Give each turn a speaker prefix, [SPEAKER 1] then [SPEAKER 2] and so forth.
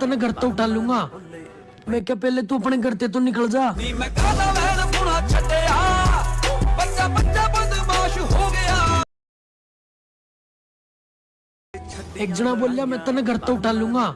[SPEAKER 1] तेने घर तो उठा लूँगा मैं क्या पहले तू अपने घर से तो निकल जा
[SPEAKER 2] ਨੀ ਮੈਂ ਕਾਹਦਾ ਵੈਣ ਪੁਣਾ
[SPEAKER 1] एक जना बोलिया मैं तेने घर तो उठा लूँगा